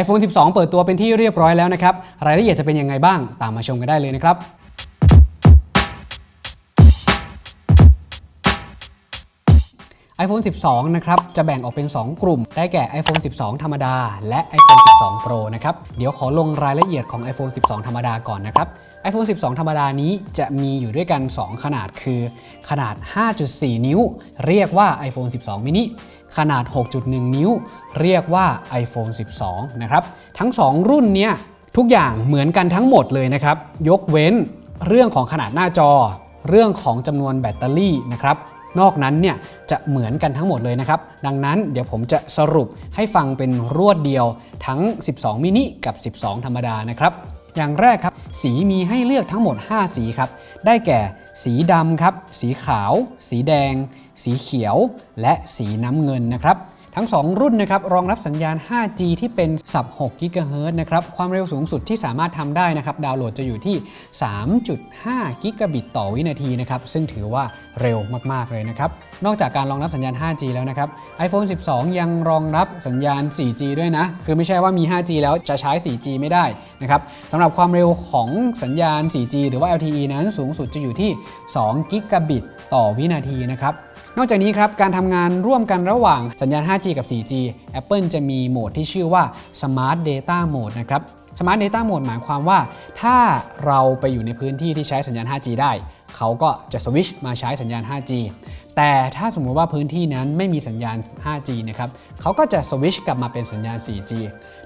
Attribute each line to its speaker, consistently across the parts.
Speaker 1: iPhone 12 เปิดตัวเป็นที่เรียบร้อยแล้วนะครับ รายละเอียดจะเป็นยังไงบ้าง ตามมาชมกันได้เลยนะครับ iPhone 12 นะครับ จะแบ่งออกเป็น 2 กลุ่ม ได้แก่ iPhone 12 ธรรมดา และ iPhone 12 Pro นะครับ เดี๋ยวขอลงรายละเอียดของ iPhone 12 ธรรมดาก่อนนะครับ iPhone 12 ธรรมดานี้จะมีอยู่ด้วยกัน 2 ขนาดคือ ขนาด 5.4 นิ้ว เรียกว่า iPhone 12 mini ขนาด 6.1 นิ้ว เรียกว่า iPhone 12 นะครับ ทั้ง 2 รุ่นเนี้ยทุกอย่างเหมือนกันทั้งหมดเลยนะครับ ยกเว้นเรื่องของขนาดหน้าจอ เรื่องของจำนวนแบตเตอรี่นะครับนอกนั้นเนี่ยจะเหมือนกันทั้งหมดเลยนะครับ ดังนั้นเดี๋ยวผมจะสรุปให้ฟังเป็นรวดเดียวทั้ง 12 มินิกับ 12 ธรรมดานะครับ อย่างแรกครับ สีมีให้เลือกทั้งหมด 5 สีครับ ได้แก่ สีดำครับ สีขาว สีแดง สีเขียวและสีน้ำเงินนะครับทั้ง 2 รุ่นนะครับรองรับสัญญาณ 5G ที่เป็นสับ6 GHz นะครับความเร็วสูงสุดที่สามารถทำได้นะครับดาวน์โหลดจะอยู่ที่ 3.5 กิกะบิตต่อวินาทีนะครับซึ่งถือว่าเร็วมาก ๆ เลยนะครับ นอกจากการรองรับสัญญาณ 5G แล้วนะครับ iPhone 12 ยังรองรับสัญญาณ 4G ด้วยนะ คือไม่ใช่ว่ามี 5G แล้วจะใช้ 4G ไม่ได้นะครับสำหรับความเร็วของสัญญาณ 4G หรือว่า LTE นั้นสูงสุดจะอยู่ที่2กิกะบิตต่อวินาทีนะครับ นอกจากนี้ครับการทำงานร่วมกันระหว่างสัญญาณ 5G กับ 4G Apple จะมีโหมดที่ชื่อว่า Smart Data Mode นะครับ Smart Data Mode หมายความว่า ถ้าเราไปอยู่ในพื้นที่ที่ใช้สัญญาณ 5G ได้ เขาก็จะสวิชมาใช้สัญญาณ 5G แต่ถ้าสมมุติว่าพื้นที่นั้นไม่มีสัญญาณ 5G นะครับเขาก็จะสวิชกลับมาเป็นสัญญาณ 4G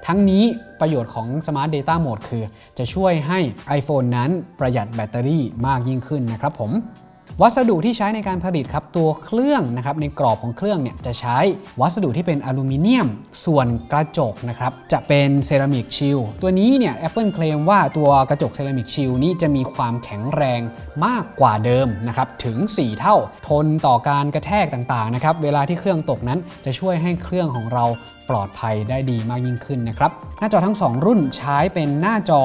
Speaker 1: ทั้งนี้ประโยชน์ของ Smart Data Mode คือ จะช่วยให้ iPhone นั้นประหยัดแบตเตอรี่มากยิ่งขึ้นนะครับผม วัสดุที่ใช้ในการผลิตครับตัวเครื่องนะครับในกรอบของเครื่องเนี่ยจะใช้วัสดุที่เป็นอลูมิเนียม ส่วนกระจกนะครับจะเป็น Ceramic Shield ตัวนี้เนี่ย Apple claim ว่าตัวกระจก Ceramic Shield นี้จะมีความแข็งแรงมากกว่าเดิมนะครับถึง 4 เท่าทนต่อการกระแทกต่างๆนะครับเวลาที่เครื่องตกนั้นจะช่วยให้เครื่องของเรา ปลอดภัยได้ดีมากยิ่งขึ้นนะครับ หน้าจอทั้ง 2 รุ่นใช้เป็นหน้าจอ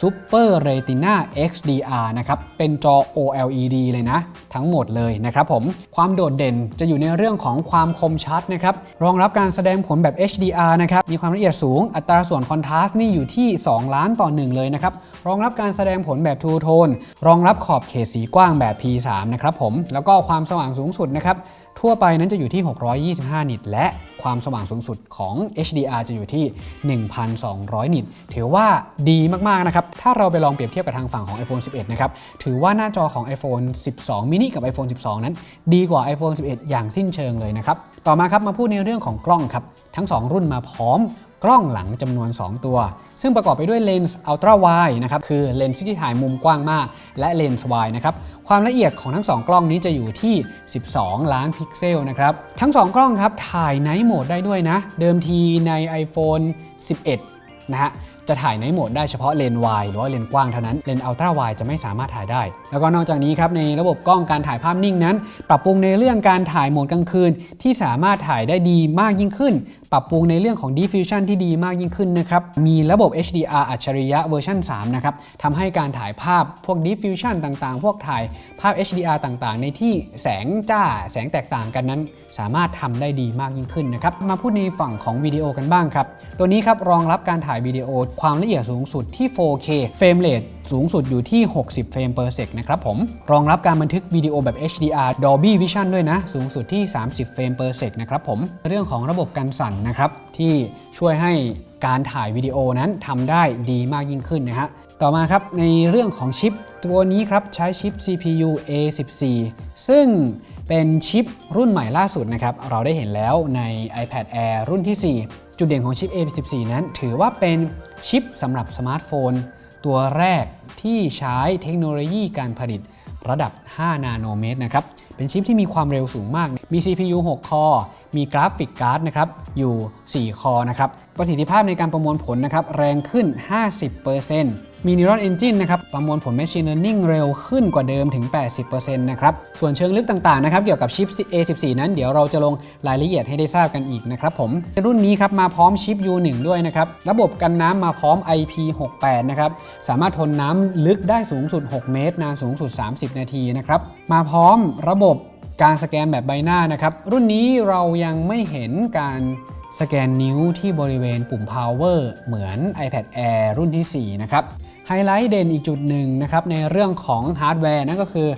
Speaker 1: Super Retina XDR นะครับเป็นจอ OLED เลยนะ ทั้งหมดเลยนะครับผมความโดดเด่นจะอยู่ในเรื่องของความคมชัดนะครับรองรับการแสดงผลแบบ HDR นะครับมีความละเอียดสูงอัตราส่วนคอนทราสต์นี่อยู่ที่ 2 ล้านต่อ 1 เลยนะครับ รองรับการแสดงผลแบบทูโทนรองรับขอบเขตสีกว้างแบบ P3 นะครับผม แล้วก็ความสว่างสูงสุดนะครับ ทั่วไปนั้นจะอยู่ที่ 625 นิต และความสว่างสูงสุดของ HDR จะอยู่ที่ 1,200 นิต ถือว่าดีมากๆนะครับ ถ้าเราไปลองเปรียบเทียบกับทางฝั่งของ iPhone 11 นะครับ ถือว่าหน้าจอของ iPhone 12 mini กับ iPhone 12 นั้น ดีกว่า iPhone 11 อย่างสิ้นเชิงเลยนะครับ ต่อมาครับมาพูดในเรื่องของกล้องครับ ทั้ง 2 รุ่นมาพร้อม กล้องหลังจำนวน 2 ตัว ซึ่งประกอบไปด้วยเลนส์ ultra wide นะครับคือเลนส์ที่ถ่ายมุมกว้างมาก และเลนส์ไวนะครับความละเอียดของทั้ง 2 กล้องนี้จะอยู่ที่ 12 ล้านพิกเซลนะครับทั้ง 2 กล้องครับถ่าย night mode ได้ด้วยนะ เดิมทีใน iPhone 11 นะฮะจะถ่าย night mode ได้เฉพาะเลนส์วายหรือว่าเลนส์กว้างเท่านั้น เลนส์ ultra wide จะไม่สามารถถ่ายได้ แล้วก็นอกจากนี้ครับในระบบกล้องการถ่ายภาพนิ่งนั้น ปรับปรุงในเรื่องการถ่ายโหมดกลางคืน ที่สามารถถ่ายได้ดีมากยิ่งขึ้น ปรับปรุงในเรื่องของ diffusion ที่ดีมากยิ่งขึ้นนะครับ มีระบบ HDR อัจฉริยะเวอร์ชัน3นะครับทำให้การถ่ายภาพพวก Deep Fusion ต่างๆ พวกถ่ายภาพ HDR ต่างๆ ในที่แสงจ้าแสงแตกต่างกันนั้น สามารถทำได้ดีมากยิ่งขึ้นนะครับ มาพูดในฝั่งของวิดีโอกันบ้างครับ ตัวนี้ครับรองรับการถ่ายวิดีโอความละเอียดสูงสุดที่ 4K frame rate สูงสุดอยู่ที่ 60 frame per sec นะครับผม รองรับการบันทึกวิดีโอแบบ HDR Dolby Vision ด้วยนะ สูงสุดที่ 30 เฟรม per sec นะครับผม เรื่องของระบบกันสั่นนะครับที่ช่วยให้การถ่ายวิดีโอนั้นทำได้ดีมากยิ่งขึ้นนะฮะ ต่อมาครับในเรื่องของชิปตัวนี้ครับใช้ชิป CPU A14 ซึ่งเป็นชิปรุ่นใหม่ล่าสุดนะครับ เราได้เห็นแล้วใน iPad Air รุ่นที่ 4 จุดเด่นของชิป A14 นั้น ถือว่าเป็นชิปสำหรับสมาร์ทโฟน ตัวแรกที่ใช้เทคโนโลยีการผลิตระดับ 5 นาโนเมตรนะครับ เป็นชิปที่มีความเร็วสูงมาก มี CPU 6 core มีกราฟิกการ์ดนะครับอยู่ 4 core นะครับ ประสิทธิภาพในการประมวลผลนะครับแรงขึ้น 50% มี Neural Engine นะครับประมวลผล Machine Learning เร็วขึ้นกว่าเดิมถึง 80%นะครับ ส่วนเชิงลึกต่างๆนะครับเกี่ยวกับชิป A14 นั้นเดี๋ยวเราจะลงรายละเอียดให้ได้ทราบกันอีกนะครับผม รุ่นนี้ครับมาพร้อมชิป U1 ด้วยนะครับ ระบบกันน้ำมาพร้อม IP68 นะครับ สามารถทนน้ำลึกได้สูงสุด 6 เมตร นานสูงสุด 30 นาทีนะครับ มาพร้อมระบบการสแกนแบบใบหน้านะครับ รุ่นนี้เรายังไม่เห็นการสแกนนิ้วที่บริเวณปุ่ม power เหมือน iPad Air รุ่นที่ 4 นะครับ ไฮไลท์เด่นอีกจุดหนึ่งนะครับในเรื่องของฮาร์ดแวร์นั่นก็คือ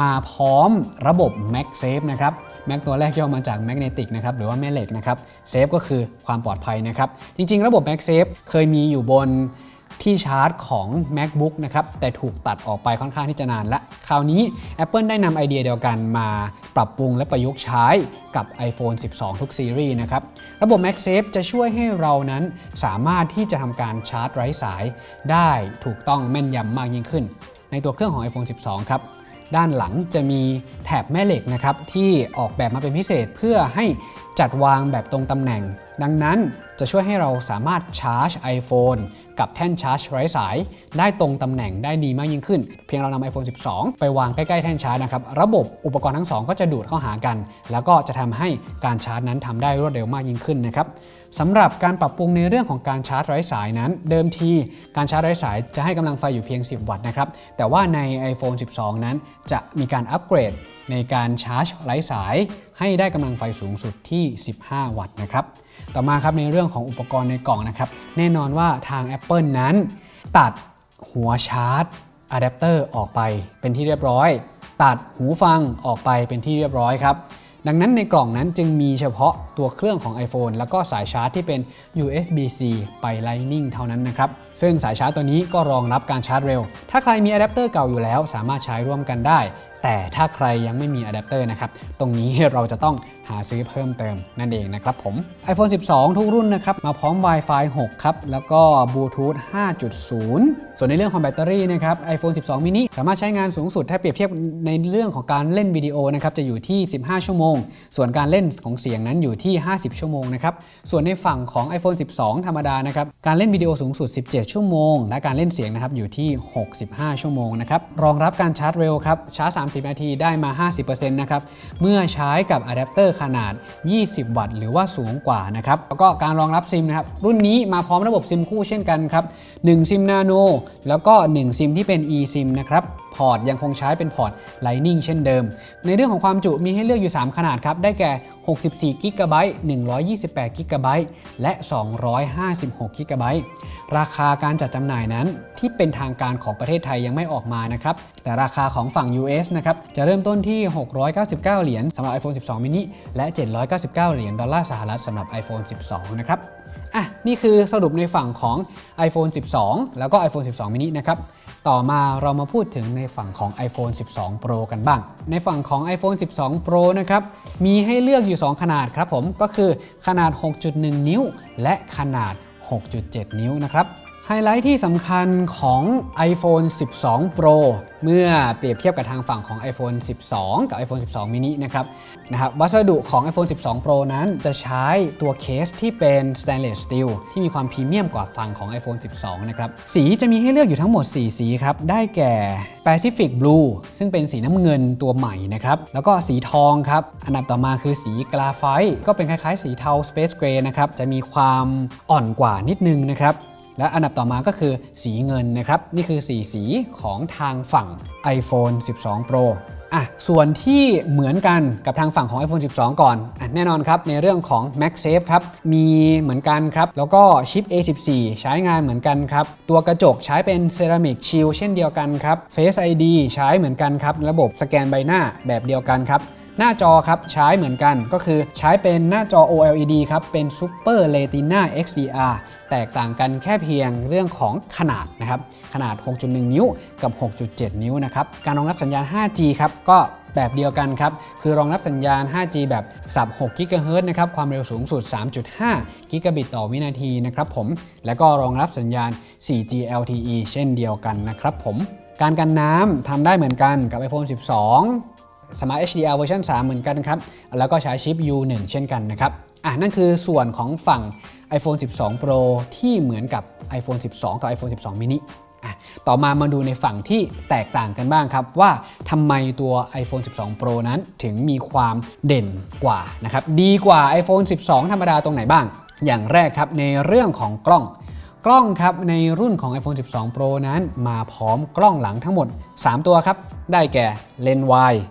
Speaker 1: มาพร้อมระบบ MagSafe นะครับ Mag ตัวแรกย่อมาจาก Magnetic นะครับหรือว่าแม่เหล็กนะครับ Safe ก็คือความปลอดภัยนะครับ จริง ๆ ระบบ MagSafe เคยมีอยู่บน ที่ชาร์จของ MacBook นะครับแต่ถูกตัดออกไปค่อนข้างที่จะนานละ คราวนี้ Apple ได้นำไอเดียเดียวกันมาปรับปรุงและประยุกต์ใช้กับ iPhone 12 ทุกซีรีส์นะครับ ระบบ MagSafe จะช่วยให้เรานั้นสามารถที่จะทำการชาร์จไร้สายได้ถูกต้องแม่นยำมากยิ่งขึ้น ในตัวเครื่องของ iPhone 12 ครับ ด้านหลังจะมีแถบแม่เหล็กนะครับที่ออกแบบมาเป็นพิเศษเพื่อให้จัดวางแบบตรงตำแหน่ง ดังนั้นจะช่วยให้เราสามารถชาร์จ iPhone กับแท่นชาร์จไร้สาย ได้ตรงตำแหน่งได้ดีมากยิ่งขึ้น เพียงเรานำ iPhone 12 ไปวางใกล้ ๆ แท่นชาร์จนะครับ ระบบอุปกรณ์ทั้งสองก็จะดูดเข้าหากัน แล้วก็จะทำให้การชาร์จนั้นทำได้รวดเร็วมากยิ่งขึ้นนะครับ สำหรับการปรับปรุงในเรื่องของการชาร์จไร้สายนั้น เดิมทีการชาร์จไร้สายจะให้กำลังไฟอยู่เพียง 10 วัตต์นะครับ แต่ว่าใน iPhone 12 นั้นจะมีการอัปเกรดในการชาร์จไร้สาย ให้ได้กำลังไฟสูงสุดที่ 15 วัตต์นะครับ ต่อมาครับในเรื่องของอุปกรณ์ในกล่องนะครับ แน่นอนว่าทาง Apple นั้น ตัดหัวชาร์จอะแดปเตอร์ออกไปเป็นที่เรียบร้อย ตัดหูฟังออกไปเป็นที่เรียบร้อยครับ ดังนั้นในกล่องนั้นจึงมีเฉพาะตัวเครื่องของ iPhone แล้วก็สายชาร์จที่เป็น USB-C ไป Lightning เท่านั้นนะครับ ซึ่งสายชาร์จตัวนี้ก็รองรับการชาร์จเร็ว ถ้าใครมีอะแดปเตอร์เก่าอยู่แล้ว สามารถใช้ร่วมกันได้ แต่ถ้าใครยังไม่มีอะแดปเตอร์นะครับ ตรงนี้เราจะต้อง หาซื้อเพิ่มเติมนั่นเองนะครับผม iPhone 12 ทุกรุ่นนะครับ มาพร้อม Wi-Fi 6 ครับ แล้วก็ Bluetooth 5.0 ส่วนในเรื่องของแบตเตอรี่นะครับ iPhone 12 mini สามารถใช้งานสูงสุด ถ้าเปรียบเทียบในเรื่องของการเล่นวิดีโอนะครับ จะอยู่ที่ 15 ชั่วโมง ส่วนการเล่นของเสียงนั้นอยู่ที่ 50 ชั่วโมงนะครับ ส่วนในฝั่งของ iPhone 12 ธรรมดานะครับ การเล่นวิดีโอสูงสุด 17 ชั่วโมง และการเล่นเสียงนะครับอยู่ที่ 65 ชั่วโมงนะครับ รองรับการชาร์จเร็วครับ ชาร์จ 30 นาทีได้มา 50%นะครับ เมื่อใช้กับอะแดปเตอร์ขนาด 20 วัตต์ หรือว่าสูงกว่านะครับ แล้วก็การรองรับซิมนะครับ รุ่นนี้มาพร้อมระบบซิมคู่เช่นกันครับ 1 ซิมนาโนแล้วก็ 1 ซิมที่เป็น eSIM นะครับ พอร์ตยังคงใช้เป็นพอร์ต Lightning เช่นเดิม ในเรื่องของความจุมีให้เลือกอยู่ 3 ขนาดครับ ได้แก่ 64 g b 128 g b และ 256 g b ราคาการจัดจำหน่ายนั้นที่เป็นทางการของประเทศไทยยังไม่ออกมานะครับ แต่ราคาของฝั่ง US นะครับ จะเริ่มต้นที่ 699 เหรียญสำหรับ iPhone 12 mini และ 799 เหรียญดอลลาร์สหรัฐสำหรับ iPhone 12 นะครับ อะ นี่คือสรุปในฝั่งของ iPhone 12 แล้วก็ iPhone 12 mini นะครับ ต่อมาเรามาพูดถึงในฝั่งของ iPhone 12 Pro กันบ้าง ในฝั่งของ iPhone 12 Pro นะครับมีให้เลือกอยู่ 2 ขนาดครับผมก็คือขนาด 6.1 นิ้ว และขนาด 6.7 นิ้วนะครับ ไฮไลท์ที่สำคัญของ iPhone 12 Pro เมื่อเปรียบเทียบกับทางฝั่งของ iPhone 12 กับ iPhone 12 mini นะครับนะครับวัสดุของ iPhone 12 Pro นั้นจะใช้ตัวเคสที่เป็น stainless steel ที่มีความพรีเมียมกว่าฝั่งของ iPhone 12 นะครับ สีจะมีให้เลือกอยู่ทั้งหมด 4 สีครับ ได้แก่ Pacific Blue ซึ่งเป็นสีน้ำเงินตัวใหม่นะครับ แล้วก็สีทองครับ อันดับต่อมาคือสีกราไฟต์ก็เป็นคล้ายๆ สีเทา Space Gray นะครับ จะมีความอ่อนกว่านิดนึงนะครับ และอันดับต่อมาก็คือสีเงินนะครับ นี่คือ 4 สีของทางฝั่ง iPhone 12 Pro อะส่วนที่เหมือนกันกับทางฝั่งของ iPhone 12 ก่อนอะแน่นอนครับ ในเรื่องของ MagSafe ครับ มีเหมือนกันครับ แล้วก็ชิป A14 ใช้งานเหมือนกันครับ ตัวกระจกใช้เป็น Ceramic Shield เช่นเดียวกันครับ Face ID ใช้เหมือนกันครับ ระบบสแกนใบหน้าแบบเดียวกันครับหน้าจอครับใช้เหมือนกันก็คือใช้เป็นหน้าจอ OLED ครับ เป็น Super Retina XDR แตกต่างกันแค่เพียงเรื่องของขนาดนะครับขนาด 6.1 นิ้วกับ 6.7 นิ้วนะครับการรองรับสัญญาณ 5G ครับก็แบบเดียวกันครับ คือรองรับสัญญาณ 5G แบบสับ6 GHz นะครับ ความเร็วสูงสุด 3.5 กิกะบิตต่อวินาทีนะครับผม และก็รองรับสัญญาณ 4G LTE เช่นเดียวกันนะครับผม การกันน้ำทำได้เหมือนกันกับ iPhone 12 Smart HDR เวอร์ชัน3 เหมือนกันครับ แล้วก็ใช้ชิป U1 เช่นกันนะครับ อะนั่นคือส่วนของฝั่ง iPhone 12 Pro ที่เหมือนกับ iPhone 12 กับ iPhone 12 mini ต่อมามาดูในฝั่งที่แตกต่างกันบ้างครับ ว่าทำไมตัว iPhone 12 Pro นั้นถึงมีความเด่นกว่านะครับดีกว่า iPhone 12 ธรรมดาตรงไหนบ้าง อย่างแรกครับในเรื่องของกล้องกล้องครับในรุ่นของ iPhone 12 Pro นั้นมาพร้อมกล้องหลังทั้งหมด 3 ตัวครับ ได้แก่เลนส์ wide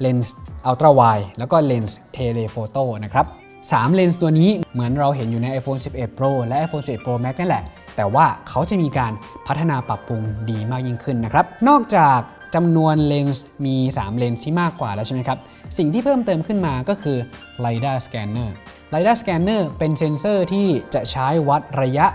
Speaker 1: เลนส์ ultra wide แล้วก็เลนส์ telephoto นะครับ 3 เลนส์ตัวนี้เหมือนเราเห็นอยู่ใน iPhone 11 Pro และ iPhone 11 Pro Max นั่นแหละ แต่ว่าเขาจะมีการพัฒนาปรับปรุงดีมากยิ่งขึ้นนะครับ นอกจากจำนวนเลนส์มี 3 เลนส์ที่มากกว่าแล้วใช่ไหมครับ สิ่งที่เพิ่มเติมขึ้นมาก็คือ LiDAR Scanner LiDAR Scanner เป็นเซ็นเซอร์ที่จะใช้วัดระยะ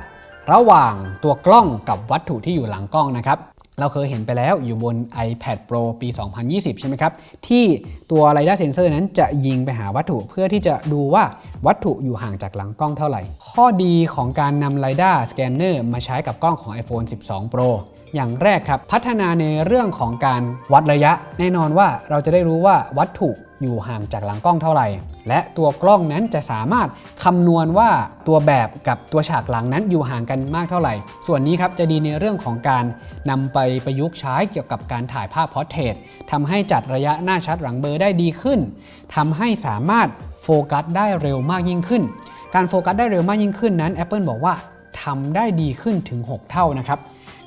Speaker 1: ระหว่างตัวกล้องกับวัตถุที่อยู่หลังกล้องนะครับ เราเคยเห็นไปแล้วอยู่บน iPad Pro ปี 2020 ใช่ไหมครับ ที่ตัว LiDAR เซนเซอร์นั้นจะยิงไปหาวัตถุเพื่อที่จะดูว่าวัตถุอยู่ห่างจากหลังกล้องเท่าไหร่ ข้อดีของการนำ LiDAR Scanner มาใช้กับกล้องของ iPhone 12 Pro อย่างแรกครับ พัฒนาในเรื่องของการวัดระยะ แน่นอนว่าเราจะได้รู้ว่าวัตถุอยู่ห่างจากหลังกล้องเท่าไหร่ และตัวกล้องนั้นจะสามารถคำนวณว่าตัวแบบกับตัวฉากหลังนั้นอยู่ห่างกันมากเท่าไหร่ ส่วนนี้ครับจะดีในเรื่องของการนำไปประยุกต์ใช้เกี่ยวกับการถ่ายภาพ portrait ทำให้จัดระยะหน้าชัดหลังเบลอได้ดีขึ้นทำให้สามารถโฟกัสได้เร็วมากยิ่งขึ้น การโฟกัสได้เร็วมากยิ่งขึ้นนั้น Apple บอกว่าทำได้ดีขึ้นถึง 6 เท่านะครับ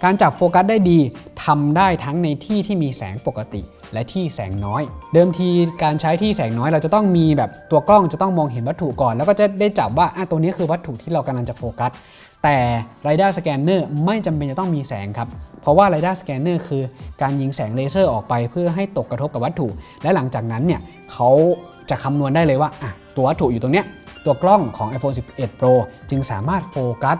Speaker 1: การจับโฟกัสได้ดีทำได้ทั้งในที่ที่มีแสงปกติ และที่แสงน้อย เดิมทีการใช้ที่แสงน้อยเราจะต้องมีแบบตัวกล้องจะต้องมองเห็นวัตถุก่อน แล้วก็จะได้จับว่าอะตัวนี้คือวัตถุที่เรากำลังจะโฟกัสแต่ Radar Scanner ไม่จำเป็นจะต้องมีแสงครับ เพราะว่า Radar Scanner คือการยิงแสงเลเซอร์ออกไปเพื่อให้ตกกระทบกับวัตถุ และหลังจากนั้นเนี่ยเขาจะคำนวณได้เลยว่าอะตัววัตถุอยู่ตรงเนี้ย ตัวกล้องของ iPhone 11 Pro จึงสามารถโฟกัส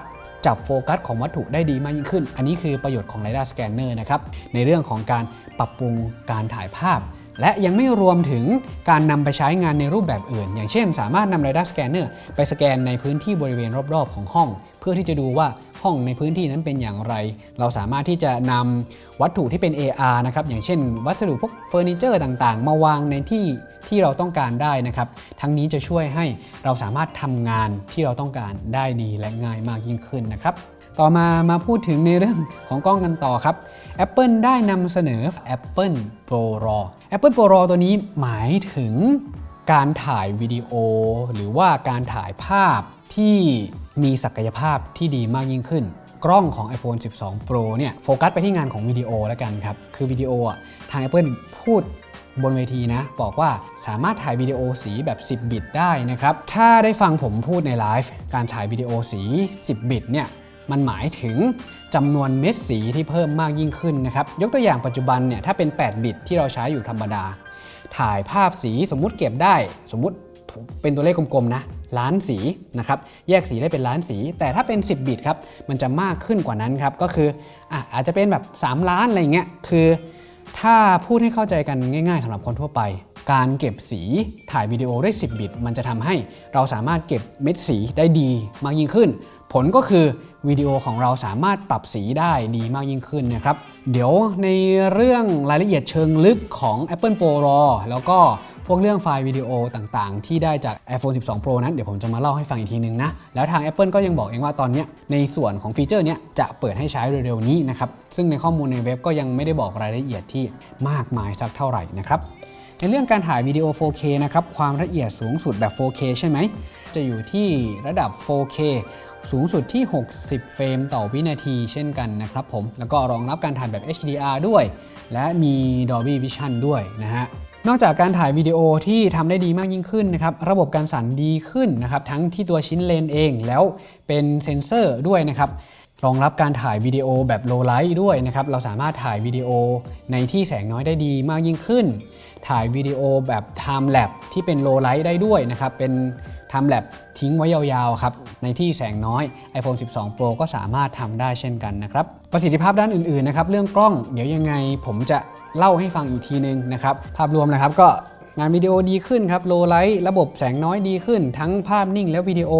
Speaker 1: จับโฟกัสของวัตถุได้ดีมากยิ่งขึ้น อันนี้คือประโยชน์ของ LiDAR Scanner นะครับ ในเรื่องของการปรับปรุงการถ่ายภาพ และยังไม่รวมถึงการนำไปใช้งานในรูปแบบอื่น อย่างเช่น สามารถนำ Radar Scanner ไปสแกนในพื้นที่บริเวณรอบๆ ของห้อง เพื่อที่จะดูว่า ห้องในพื้นที่นั้นเป็นอย่างไร เราสามารถที่จะนำวัตถุที่เป็น AR นะครับอย่างเช่น วัสดุพวกเฟอร์นิเจอร์ต่างๆ มาวางในที่ที่เราต้องการได้นะครับ ทั้งนี้จะช่วยให้เราสามารถทำงานที่เราต้องการได้ดีและง่ายมากยิ่งขึ้นนะครับต่อมามาพูดถึงในเรื่องของกล้องกันต่อครับ Apple ได้นำเสนอ Apple Pro RAW Apple Pro RAW ตัวนี้หมายถึงการถ่ายวิดีโอ หรือว่าการถ่ายภาพที่ มีศักยภาพที่ดีมากยิ่งขึ้น กล้องของ iPhone 12 Pro เนี่ยโฟกัสไปที่งานของวิดีโอแล้วกันครับ คือวิดีโออะทาง Apple พูดบนเวทีนะ บอกว่าสามารถถ่ายวิดีโอสีแบบ 10 บิตได้นะครับ ถ้าได้ฟังผมพูดในไลฟ์การถ่ายวิดีโอสี 10 บิตเนี่ยมันหมายถึงจำนวนเม็ดสีที่เพิ่มมากยิ่งขึ้นนะครับ ยกตัวอย่างปัจจุบันเนี่ยถ้าเป็น 8 บิตที่เราใช้อยู่ธรรมดา ถ่ายภาพสีสมมุติเก็บได้ สมมุติ เป็นตัวเลขกลมๆนะล้านสีนะครับแยกสีได้เป็นล้านสี แต่ถ้าเป็น 10 บิตครับมันจะมากขึ้นกว่านั้นครับก็คืออะอาจจะเป็นแบบ 3 ล้านอะไรเงี้ยคือถ้าพูดให้เข้าใจกันง่าย ๆสำหรับคนทั่วไป การเก็บสีถ่ายวิดีโอได้10 บิต มันจะทำให้เราสามารถเก็บเม็ดสีได้ดีมากยิ่งขึ้น ผลก็คือวิดีโอของเราสามารถปรับสีได้ดีมากยิ่งขึ้นนะครับเดี๋ยวในเรื่องรายละเอียดเชิงลึกของ Apple Pro RAW แล้วก็ พวกเรื่องไฟล์วิดีโอต่างๆ ที่ได้จาก iPhone 12 Pro นั้นเดี๋ยวผมจะมาเล่าให้ฟังอีกทีนึงนะ แล้วทาง Apple ก็ยังบอกเองว่าตอนนี้ในส่วนของฟีเจอร์เนี้ยจะเปิดให้ใช้เร็วๆนี้นะครับ ซึ่งในข้อมูลในเว็บก็ยังไม่ได้บอกรายละเอียดที่มากมายสักเท่าไหร่นะครับในเรื่องการถ่ายวิดีโอ 4K นะครับ ความละเอียดสูงสุดแบบ 4K ใช่ไหม จะอยู่ที่ระดับ 4K สูงสุดที่ 60 เฟรมต่อวินาทีเช่นกันนะครับผม แล้วก็รองรับการถ่ายแบบ HDR ด้วย และมี Dolby Vision ด้วยนะฮะ นอกจากการถ่ายวิดีโอที่ทำได้ดีมากยิ่งขึ้นนะครับระบบการสั่นดีขึ้นนะครับทั้งที่ตัวชิ้นเลนส์เองแล้วเป็นเซ็นเซอร์ด้วยนะครับรองรับการถ่ายวิดีโอแบบ low light ด้วยนะครับเราสามารถถ่ายวิดีโอในที่แสงน้อยได้ดีมากยิ่งขึ้น ถ่ายวิดีโอแบบ time lapse ที่เป็น low light ได้ด้วยนะครับเป็น Time Lapse ทิ้งไว้ยาวๆครับในที่แสงน้อย iPhone 12 Pro ก็สามารถทำได้เช่นกันนะครับประสิทธิภาพด้านอื่นๆนะครับเรื่องกล้องเดี๋ยวยังไงผมจะเล่าให้ฟังอีกทีนึงนะครับภาพรวมนะครับก็งานวิดีโอดีขึ้นครับ low light ระบบแสงน้อยดีขึ้น ทั้งภาพนิ่งและวิดีโอ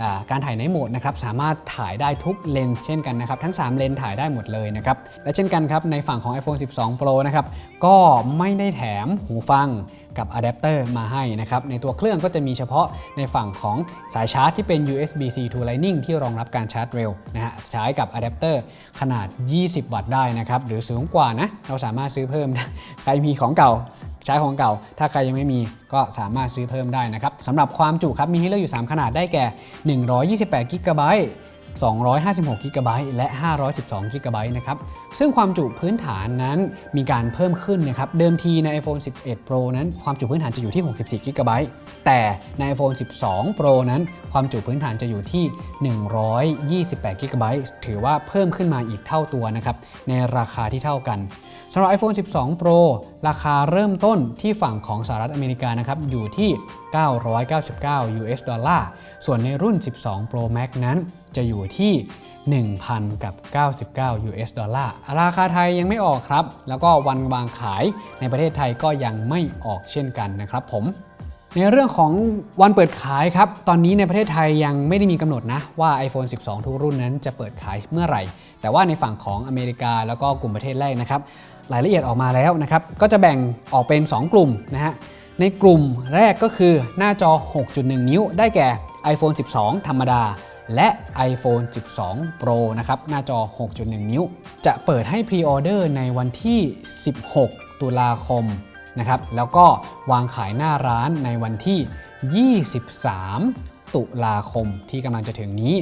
Speaker 1: อการถ่ายในโหมดนะครับสามารถถ่ายได้ทุกเลนส์เช่นกันนะครับทั้ง 3 เลนส์ถ่ายได้หมดเลยนะครับและเช่นกันครับในฝั่งของ iPhone 12 Pro นะครับก็ไม่ได้แถมหูฟัง กับอะแดปเตอร์มาให้นะครับในตัวเครื่องก็จะมีเฉพาะในฝั่งของสายชาร์จที่เป็น USB-C to Lightning ที่รองรับการชาร์จเร็วนะฮะใช้กับอะแดปเตอร์ขนาด 20 วัตต์ได้นะครับหรือสูงกว่านะเราสามารถซื้อเพิ่มใครมีของเก่าใช้ของเก่า ถ้าใครยังไม่มีก็สามารถซื้อเพิ่มได้นะครับสำหรับความจุครับมีให้เลือกอยู่ 3 ขนาดได้แก่ 128 g b 256 g b และ 512 g b นะครับ ซึ่งความจุพื้นฐานนั้นมีการเพิ่มขึ้นนะครับ เดิมทีใน iPhone 11 Pro นั้นความจุพื้นฐานจะอยู่ที่ 64 g b แต่ใน iPhone 12 Pro นั้น ความจุพื้นฐานจะอยู่ที่ 128 g b ถือว่าเพิ่มขึ้นมาอีกเท่าตัวนะครับ ในราคาที่เท่ากันสำหรับ iPhone 12 Pro ราคาเริ่มต้นที่ฝั่งของสหรัฐอเมริกานะครับ อยู่ที่ 999 US ดอลลาร์ ส่วนในรุ่น 12 Pro Max นั้น จะอยู่ที่ 1,000กับ99 US ดอลลาร์ราคาไทยยังไม่ออกครับ แล้วก็วันวางขายในประเทศไทยก็ยังไม่ออกเช่นกันนะครับผมในเรื่องของวันเปิดขายครับ ตอนนี้ในประเทศไทยยังไม่ได้มีกำหนดนะ ว่า iPhone 12 ทุกรุ่นนั้นจะเปิดขายเมื่อไหร่ แต่ว่าในฝั่งของอเมริกาแล้วก็กลุ่มประเทศแรกนะครับ รายละเอียดออกมาแล้วนะครับ ก็จะแบ่งออกเป็น 2 กลุ่มนะฮะ ในกลุ่มแรกก็คือหน้าจอ 6.1 นิ้ว ได้แก่ iPhone 12 ธรรมดา และ iPhone 12 Pro นะครับ หน้าจอ 6.1 นิ้ว จะเปิดให้พรีออเดอร์ในวันที่ 16 ตุลาคมนะครับ แล้วก็วางขายหน้าร้านในวันที่ 23 ตุลาคมที่กำลังจะถึงนี้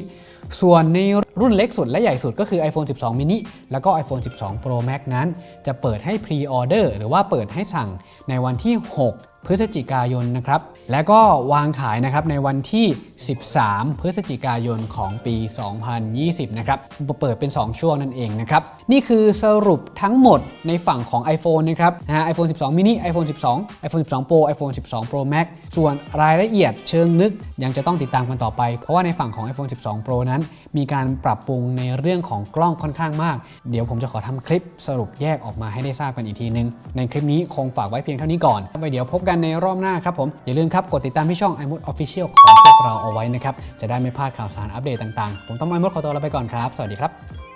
Speaker 1: ส่วนในรุ่นเล็กสุดและใหญ่สุดก็คือ iPhone 12 mini แล้วก็ iPhone 12 Pro Max นั้น จะเปิดให้พรีออเดอร์หรือว่าเปิดให้สั่งในวันที่ 6พฤศจิกายนนะครับ และก็วางขายนะครับในวันที่ 13 พฤศจิกายนของปี 2020 นะครับ เปิดเป็น 2 ช่วงนั่นเองนะครับ นี่คือสรุปทั้งหมดในฝั่งของ iPhone นะครับนะฮะ iPhone 12 mini iPhone 12 iPhone 12 Pro iPhone 12 Pro Max ส่วนรายละเอียดเชิงลึกยังจะต้องติดตามกันต่อไป เพราะว่าในฝั่งของ iPhone 12 Pro นั้น มีการปรับปรุงในเรื่องของกล้องค่อนข้างมาก เดี๋ยวผมจะขอทำคลิปสรุปแยกออกมาให้ได้ทราบกันอีกทีนึง ในคลิปนี้คงฝากไว้เพียงเท่านี้ก่อนไว้เดี๋ยวพบกันกันในรอบหน้าครับผม อย่าลืมครับ กดติดตามที่ช่อง iMode Official ของพวกเราเอาไว้นะครับ จะได้ไม่พลาดข่าวสารอัปเดตต่างๆ ผมต้องไอมดขอตัวลาไปก่อนครับ สวัสดีครับ